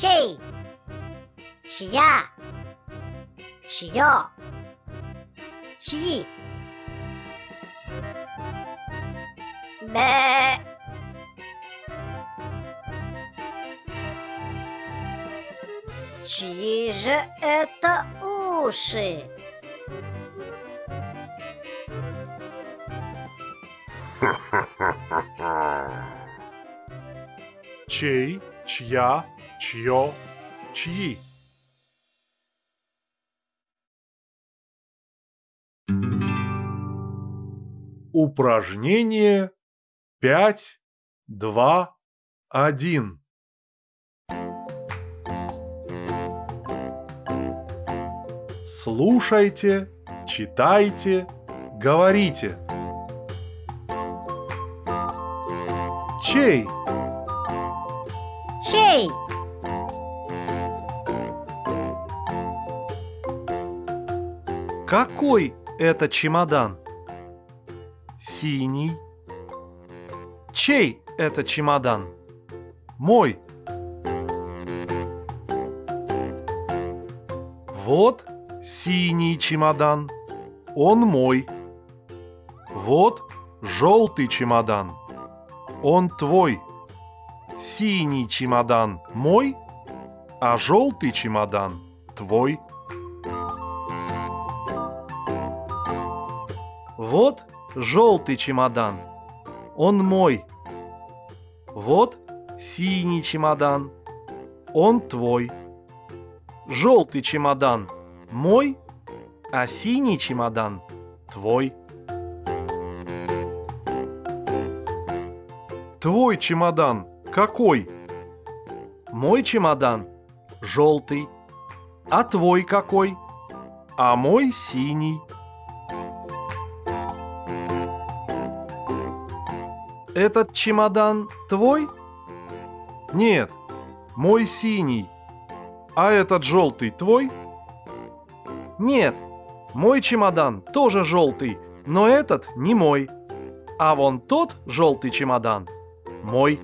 чей, чья, чье, чьи. Бе. Чьи же это уши? Чей, чья, чье, чьи. Упражнение пять, два, один. Слушайте, читайте, говорите. Чей? Чей? Какой это чемодан? Синий. Чей это чемодан? Мой. Вот синий чемодан. Он мой. Вот желтый чемодан. Он твой. Синий чемодан мой, А желтый чемодан твой. Вот желтый чемодан. Он мой. Вот синий чемодан. Он твой. Желтый чемодан мой, а синий чемодан твой. Твой чемодан какой? Мой чемодан желтый. А твой какой? А мой синий. Этот чемодан твой? Нет, мой синий. А этот желтый твой? Нет, мой чемодан тоже желтый, но этот не мой. А вон тот желтый чемодан мой.